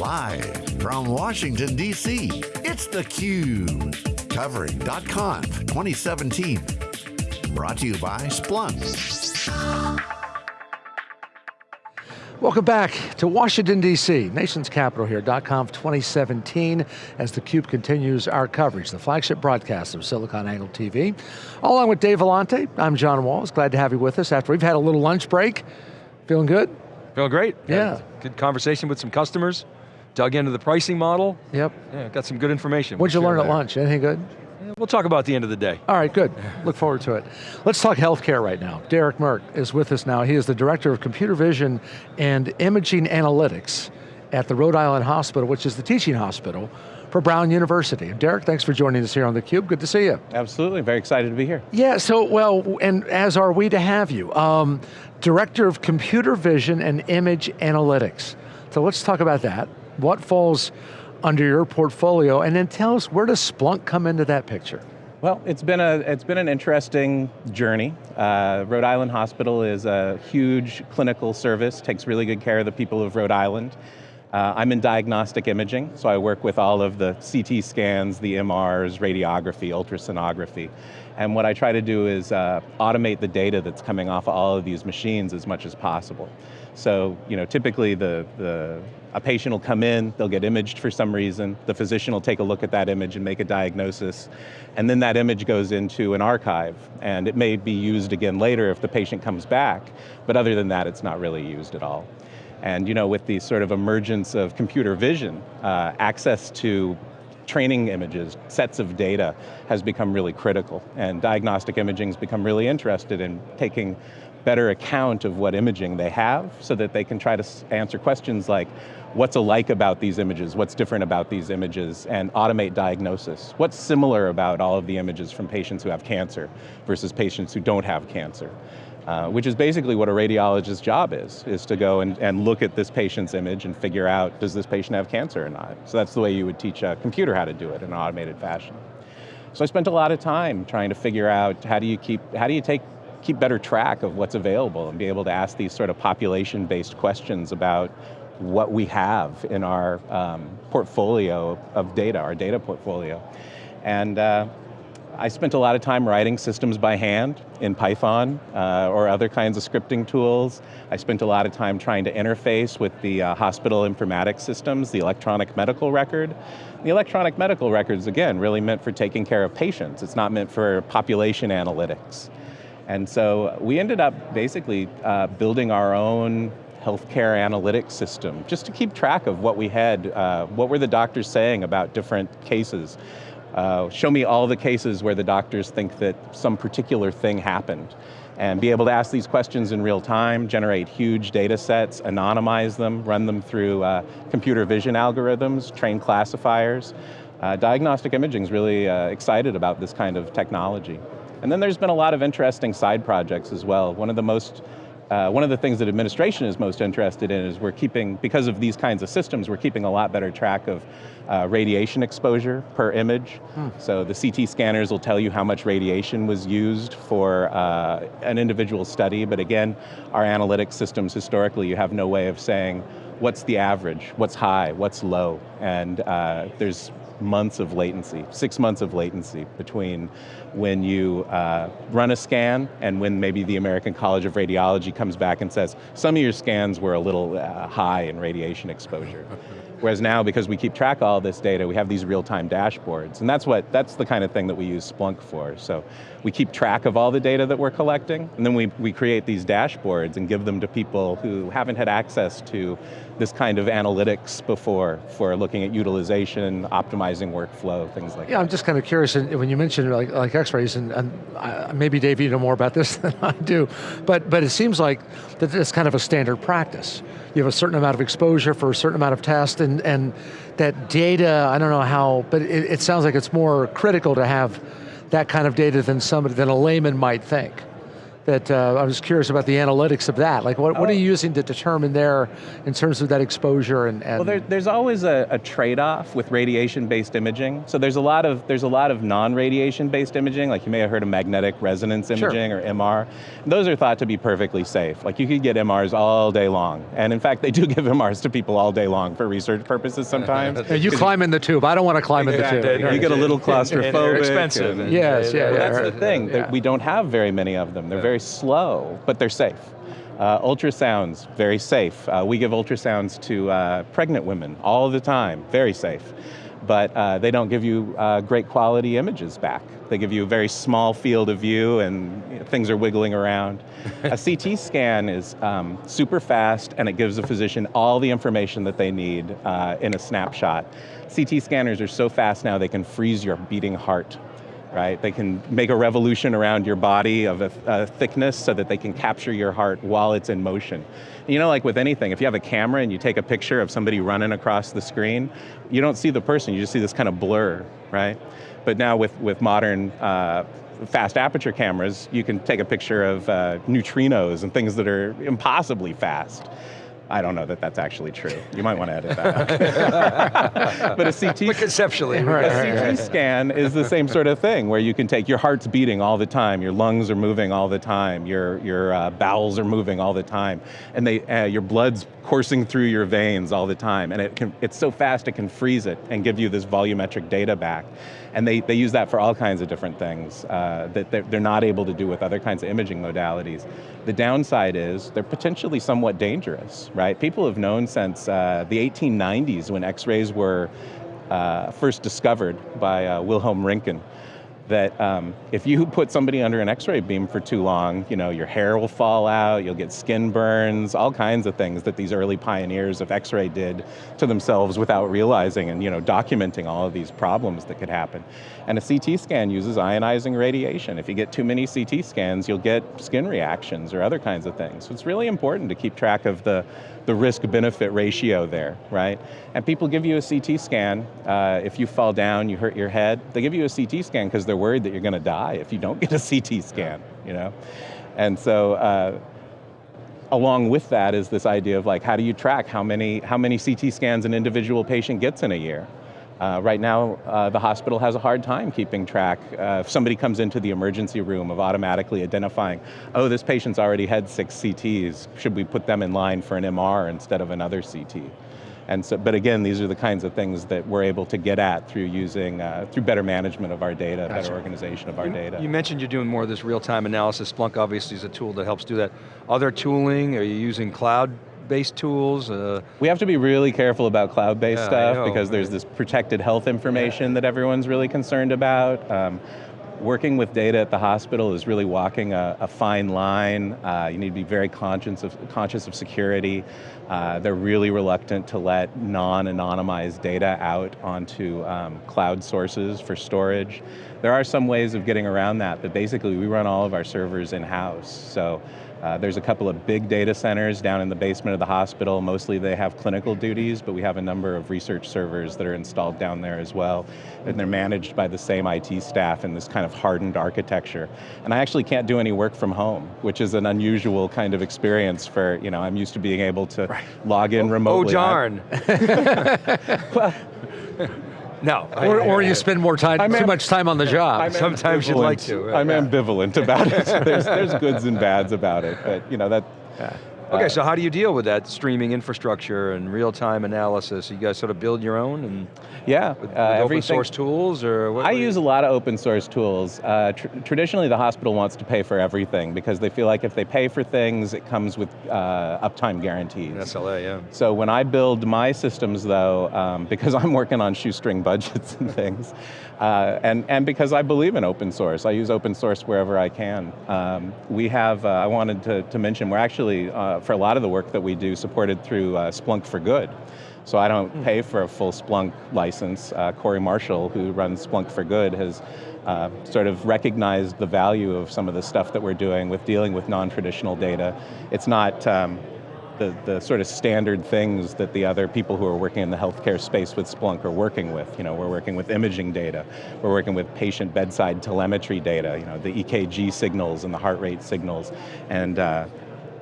Live from Washington, D.C., it's theCUBE. Covering .conf 2017. Brought to you by Splunk. Welcome back to Washington, D.C., nation's capital here, .conf 2017, as theCUBE continues our coverage, the flagship broadcast of SiliconANGLE TV. Along with Dave Vellante, I'm John Walls, glad to have you with us after we've had a little lunch break. Feeling good? Feeling great. Yeah. Good conversation with some customers, dug into the pricing model. Yep. Yeah, got some good information. What'd you we'll learn at lunch, anything good? We'll talk about the end of the day. All right, good. Look forward to it. Let's talk healthcare right now. Derek Merck is with us now. He is the Director of Computer Vision and Imaging Analytics at the Rhode Island Hospital, which is the teaching hospital for Brown University. Derek, thanks for joining us here on theCUBE. Good to see you. Absolutely, very excited to be here. Yeah, so, well, and as are we to have you. Um, Director of Computer Vision and Image Analytics. So let's talk about that. What falls under your portfolio, and then tell us, where does Splunk come into that picture? Well, it's been, a, it's been an interesting journey. Uh, Rhode Island Hospital is a huge clinical service, takes really good care of the people of Rhode Island. Uh, I'm in diagnostic imaging, so I work with all of the CT scans, the MRs, radiography, ultrasonography. And what I try to do is uh, automate the data that's coming off of all of these machines as much as possible. So, you know, typically the, the, a patient will come in, they'll get imaged for some reason, the physician will take a look at that image and make a diagnosis, and then that image goes into an archive, and it may be used again later if the patient comes back, but other than that, it's not really used at all. And you know, with the sort of emergence of computer vision, uh, access to training images, sets of data, has become really critical. And diagnostic imaging has become really interested in taking better account of what imaging they have so that they can try to answer questions like, what's alike about these images, what's different about these images, and automate diagnosis. What's similar about all of the images from patients who have cancer versus patients who don't have cancer? Uh, which is basically what a radiologist's job is, is to go and, and look at this patient's image and figure out, does this patient have cancer or not? So that's the way you would teach a computer how to do it in an automated fashion. So I spent a lot of time trying to figure out how do you keep, how do you take, keep better track of what's available and be able to ask these sort of population-based questions about what we have in our um, portfolio of data, our data portfolio. And uh, I spent a lot of time writing systems by hand in Python uh, or other kinds of scripting tools. I spent a lot of time trying to interface with the uh, hospital informatics systems, the electronic medical record. The electronic medical records, again, really meant for taking care of patients. It's not meant for population analytics. And so we ended up basically uh, building our own healthcare analytics system, just to keep track of what we had, uh, what were the doctors saying about different cases. Uh, show me all the cases where the doctors think that some particular thing happened and be able to ask these questions in real time, generate huge data sets, anonymize them, run them through uh, computer vision algorithms, train classifiers. Uh, diagnostic imaging is really uh, excited about this kind of technology. And then there's been a lot of interesting side projects as well. One of the most uh, one of the things that administration is most interested in is we're keeping, because of these kinds of systems, we're keeping a lot better track of uh, radiation exposure per image. Hmm. So the CT scanners will tell you how much radiation was used for uh, an individual study, but again, our analytics systems historically, you have no way of saying what's the average, what's high, what's low, and uh, there's months of latency, six months of latency between when you uh, run a scan and when maybe the American College of Radiology comes back and says, some of your scans were a little uh, high in radiation exposure. Whereas now, because we keep track of all this data, we have these real-time dashboards. And that's what, that's the kind of thing that we use Splunk for. So we keep track of all the data that we're collecting, and then we, we create these dashboards and give them to people who haven't had access to this kind of analytics before for looking at utilization, optimizing workflow, things like yeah, that. Yeah, I'm just kind of curious, and when you mentioned like, like x-rays, and, and uh, maybe Dave, you know more about this than I do, but, but it seems like that it's kind of a standard practice. You have a certain amount of exposure for a certain amount of test, and, and that data, I don't know how, but it, it sounds like it's more critical to have that kind of data than somebody, than a layman might think. That uh, I was curious about the analytics of that. Like what, what are Oh. you using to determine there in terms of that exposure and, and Well, there, there's always a, a trade-off with radiation-based imaging. So there's a lot of there's a lot of non-radiation-based imaging, like you may have heard of magnetic resonance Sure. imaging or MR. Those are thought to be perfectly safe. Like you could get MRs all day long, and in fact, they do give MRs to people all day long for research purposes sometimes. You climb in the tube. I don't want to climb in the tube. You get a little And they're expensive. and- and- Yes, yeah, Well, that's right. the thing. that Yeah. We don't have very many of them. They're Yeah. very slow, but they're safe. Uh, ultrasounds, very safe. Uh, we give ultrasounds to uh, pregnant women all the time, very safe. But uh, they don't give you uh, great quality images back. They give you a very small field of view and you know, things are wiggling around. a CT scan is um, super fast and it gives the physician all the information that they need uh, in a snapshot. CT scanners are so fast now they can freeze your beating heart right? They can make a revolution around your body of a, a thickness so that they can capture your heart while it's in motion. You know, like with anything, if you have a camera and you take a picture of somebody running across the screen, you don't see the person, you just see this kind of blur, right? But now with, with modern uh, fast aperture cameras, you can take a picture of uh, neutrinos and things that are impossibly fast. I don't know that that's actually true. You might want to edit that. out. but a CT But conceptually, Right, a CT scan is the same sort of thing where you can take your heart's beating all the time, your lungs are moving all the time, your, your uh, bowels are moving all the time, and they, uh, your blood's coursing through your veins all the time, and it can, it's so fast it can freeze it and give you this volumetric data back. And they, they use that for all kinds of different things uh, that they're, they're not able to do with other kinds of imaging modalities. The downside is they're potentially somewhat dangerous, right? People have known since uh, the 1890s when x-rays were uh, first discovered by uh, Wilhelm Röntgen that um, if you put somebody under an x-ray beam for too long, you know, your hair will fall out, you'll get skin burns, all kinds of things that these early pioneers of x-ray did to themselves without realizing and, you know, documenting all of these problems that could happen. And a CT scan uses ionizing radiation. If you get too many CT scans, you'll get skin reactions or other kinds of things. So it's really important to keep track of the, the risk-benefit ratio there, right? And people give you a CT scan. Uh, if you fall down, you hurt your head, they give you a CT scan because they're worried that you're going to die if you don't get a CT scan, you know? And so, uh, along with that is this idea of like, how do you track how many, how many CT scans an individual patient gets in a year? Uh, right now, uh, the hospital has a hard time keeping track. Uh, if somebody comes into the emergency room of automatically identifying, oh, this patient's already had six CTs, should we put them in line for an MR instead of another CT? And so, but again, these are the kinds of things that we're able to get at through using, uh, through better management of our data, Gotcha. better organization of our data. You mentioned you're doing more of this real-time analysis. Splunk obviously is a tool that helps do that. Other tooling, are you using cloud-based tools? Uh, We have to be really careful about cloud-based Yeah, stuff know, because there's this protected health information that everyone's really concerned about. Um, working with data at the hospital is really walking a, a fine line. Uh, you need to be very conscious of, conscious of security. Uh, they're really reluctant to let non-anonymized data out onto um, cloud sources for storage. There are some ways of getting around that, but basically we run all of our servers in-house. So uh, there's a couple of big data centers down in the basement of the hospital. Mostly they have clinical duties, but we have a number of research servers that are installed down there as well. And they're managed by the same IT staff in this kind of hardened architecture. And I actually can't do any work from home, which is an unusual kind of experience for, you know, I'm used to being able to log in oh remotely. Oh, darn. no. I- Or, or you spend more time, I'm too much time on the job. I'm Sometimes you'd like ambivalent. to, uh, I'm yeah. ambivalent about it. There's, there's goods and bads about it, but you know that. Okay, so how do you deal with that streaming infrastructure and real-time analysis? You guys sort of build your own and Yeah, with, with uh, open source tools, or what? I what do you- use a lot of open source tools. Uh, tr traditionally, the hospital wants to pay for everything because they feel like if they pay for things, it comes with uh, uptime guarantees. SLA, yeah. So when I build my systems though, um, because I'm working on shoestring budgets and things, uh, and, and because I believe in open source, I use open source wherever I can. Um, we have, uh, I wanted to, to mention, we're actually, uh, for a lot of the work that we do, supported through uh, Splunk for Good. So I don't pay for a full Splunk license. Uh, Corey Marshall, who runs Splunk for Good, has uh, sort of recognized the value of some of the stuff that we're doing with dealing with non-traditional data. It's not, um, the, the sort of standard things that the other people who are working in the healthcare space with Splunk are working with. You know, we're working with imaging data, we're working with patient bedside telemetry data, you know, the EKG signals and the heart rate signals, and uh,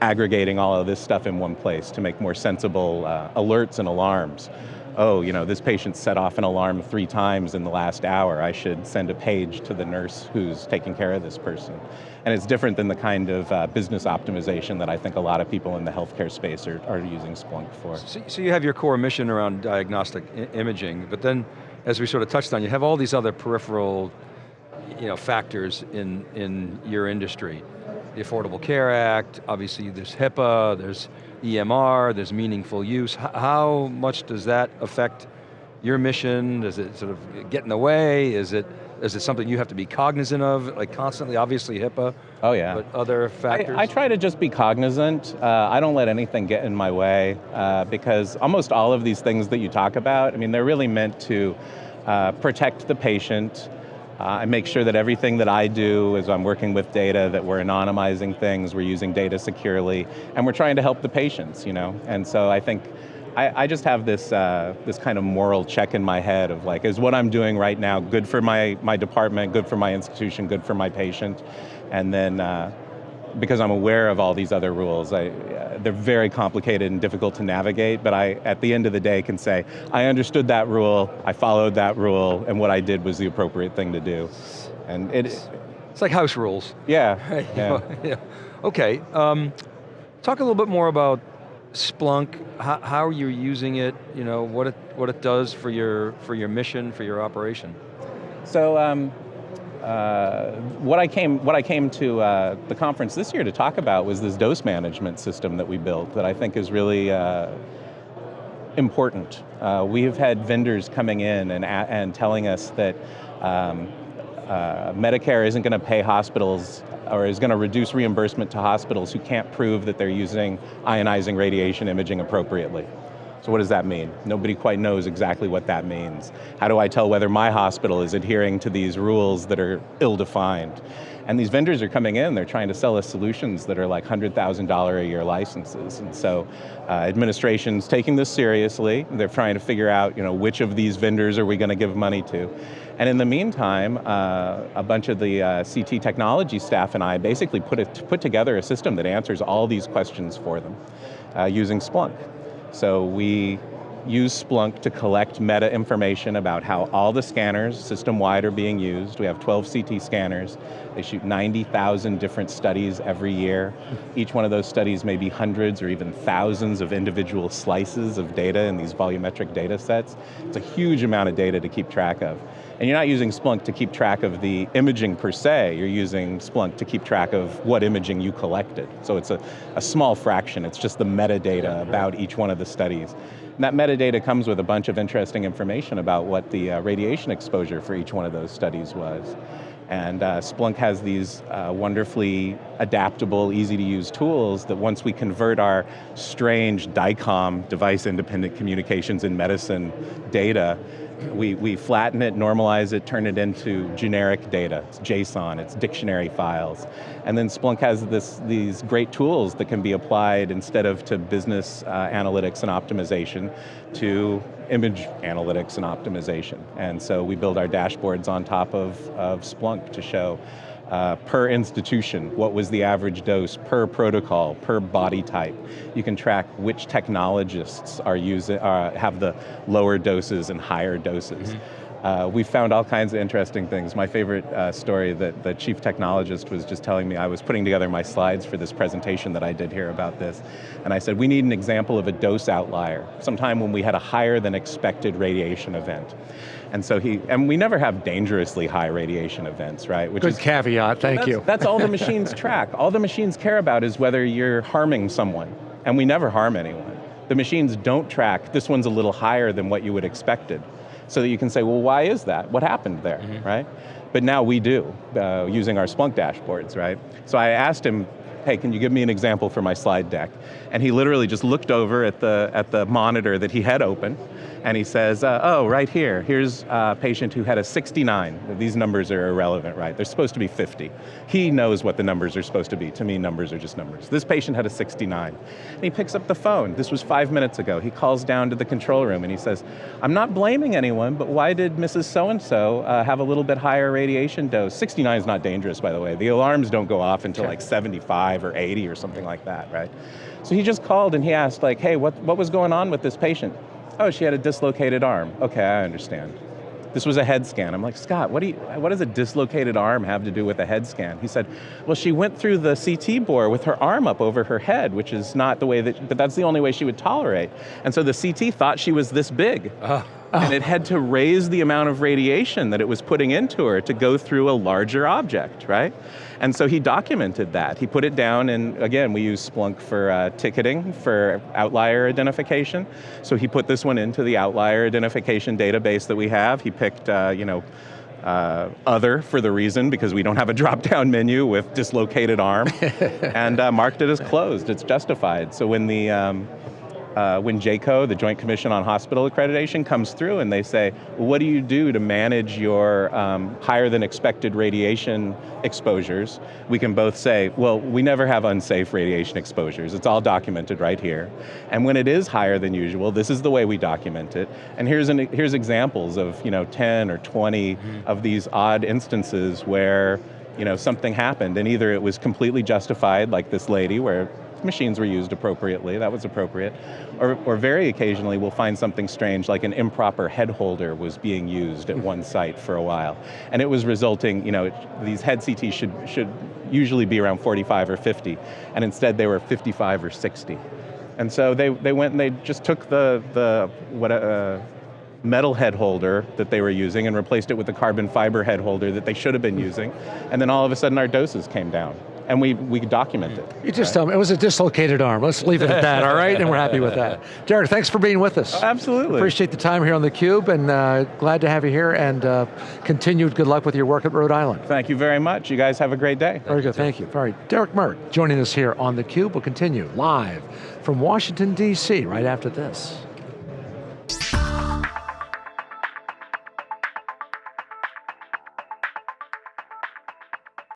aggregating all of this stuff in one place to make more sensible uh, alerts and alarms oh, you know, this patient set off an alarm three times in the last hour, I should send a page to the nurse who's taking care of this person. And it's different than the kind of uh, business optimization that I think a lot of people in the healthcare space are, are using Splunk for. So, so, you have your core mission around diagnostic imaging, but then, as we sort of touched on, you have all these other peripheral you know, factors in, in your industry. The Affordable Care Act, obviously there's HIPAA, there's EMR, there's meaningful use. H how much does that affect your mission? Does it sort of get in the way? Is it, is it something you have to be cognizant of, like constantly, obviously HIPAA, oh yeah. but other factors? I, I try to just be cognizant. Uh, I don't let anything get in my way uh, because almost all of these things that you talk about, I mean, they're really meant to uh, protect the patient, uh, I make sure that everything that I do is I'm working with data, that we're anonymizing things, we're using data securely, and we're trying to help the patients, you know? And so I think, I, I just have this, uh, this kind of moral check in my head of like, is what I'm doing right now good for my, my department, good for my institution, good for my patient? And then, uh, because I'm aware of all these other rules, I, uh, they're very complicated and difficult to navigate, but I, at the end of the day, can say, I understood that rule, I followed that rule, and what I did was the appropriate thing to do. And it, it's like house rules. Yeah, yeah. yeah. Okay, um, talk a little bit more about Splunk, how, how you're using it, you know, what it, what it does for your, for your mission, for your operation. So, um, uh, what I came what I came to uh, the conference this year to talk about was this dose management system that we built that I think is really uh, important. Uh, we have had vendors coming in and and telling us that. Um, uh, Medicare isn't going to pay hospitals or is going to reduce reimbursement to hospitals who can't prove that they're using ionizing radiation imaging appropriately. So what does that mean? Nobody quite knows exactly what that means. How do I tell whether my hospital is adhering to these rules that are ill-defined? And these vendors are coming in, they're trying to sell us solutions that are like $100,000 a year licenses. And so uh, administration's taking this seriously. They're trying to figure out you know, which of these vendors are we going to give money to. And in the meantime, uh, a bunch of the uh, CT technology staff and I basically put, it, put together a system that answers all these questions for them uh, using Splunk. So we use Splunk to collect meta information about how all the scanners system-wide are being used. We have 12 CT scanners. They shoot 90,000 different studies every year. Each one of those studies may be hundreds or even thousands of individual slices of data in these volumetric data sets. It's a huge amount of data to keep track of. And you're not using Splunk to keep track of the imaging per se, you're using Splunk to keep track of what imaging you collected. So it's a, a small fraction, it's just the metadata about each one of the studies. And that metadata comes with a bunch of interesting information about what the uh, radiation exposure for each one of those studies was. And uh, Splunk has these uh, wonderfully adaptable, easy to use tools that once we convert our strange DICOM, device independent communications in medicine data, we, we flatten it, normalize it, turn it into generic data. It's JSON, it's dictionary files. And then Splunk has this, these great tools that can be applied instead of to business uh, analytics and optimization to image analytics and optimization. And so we build our dashboards on top of, of Splunk to show uh, per institution, what was the average dose, per protocol, per body type. You can track which technologists are using, uh, have the lower doses and higher doses. Mm -hmm. Uh, we found all kinds of interesting things. My favorite uh, story that the chief technologist was just telling me, I was putting together my slides for this presentation that I did here about this, and I said, we need an example of a dose outlier, sometime when we had a higher than expected radiation event. And so he, and we never have dangerously high radiation events, right? Which Good is, caveat, thank that's, you. That's all the machines track. All the machines care about is whether you're harming someone, and we never harm anyone. The machines don't track, this one's a little higher than what you would expected so that you can say, well, why is that? What happened there, mm -hmm. right? But now we do, uh, using our Splunk dashboards, right? So I asked him, hey, can you give me an example for my slide deck? And he literally just looked over at the, at the monitor that he had open, and he says, uh, oh, right here, here's a patient who had a 69. These numbers are irrelevant, right? They're supposed to be 50. He knows what the numbers are supposed to be. To me, numbers are just numbers. This patient had a 69. And he picks up the phone. This was five minutes ago. He calls down to the control room and he says, I'm not blaming anyone, but why did Mrs. So-and-so uh, have a little bit higher radiation dose? 69 is not dangerous, by the way. The alarms don't go off until like 75 or 80 or something like that, right? So he just called and he asked like, hey, what, what was going on with this patient? Oh, she had a dislocated arm. Okay, I understand. This was a head scan. I'm like, Scott, what, do you, what does a dislocated arm have to do with a head scan? He said, well, she went through the CT bore with her arm up over her head, which is not the way that, but that's the only way she would tolerate. And so the CT thought she was this big. Oh. And it had to raise the amount of radiation that it was putting into her to go through a larger object, right? And so he documented that. He put it down, and again, we use Splunk for uh, ticketing, for outlier identification. So he put this one into the outlier identification database that we have. He picked, uh, you know, uh, other for the reason because we don't have a drop-down menu with dislocated arm, and uh, marked it as closed. It's justified. So when the um, uh, when JCAHO, the Joint Commission on Hospital Accreditation, comes through and they say, well, what do you do to manage your um, higher than expected radiation exposures? We can both say, well, we never have unsafe radiation exposures. It's all documented right here. And when it is higher than usual, this is the way we document it. And here's, an, here's examples of you know, 10 or 20 mm -hmm. of these odd instances where you know, something happened and either it was completely justified, like this lady, where machines were used appropriately, that was appropriate. Or, or very occasionally we'll find something strange, like an improper head holder was being used at one site for a while. And it was resulting, you know, these head CTs should, should usually be around 45 or 50, and instead they were 55 or 60. And so they, they went and they just took the, the what, uh, metal head holder that they were using and replaced it with the carbon fiber head holder that they should have been using, and then all of a sudden our doses came down and we, we document it. You just right? tell me, it was a dislocated arm. Let's leave it at that, all right? And we're happy with that. Derek, thanks for being with us. Oh, absolutely. Appreciate the time here on theCUBE and uh, glad to have you here and uh, continued good luck with your work at Rhode Island. Thank you very much. You guys have a great day. Very good, thank you. All right, Derek Merck joining us here on theCUBE. We'll continue live from Washington, D.C. right after this.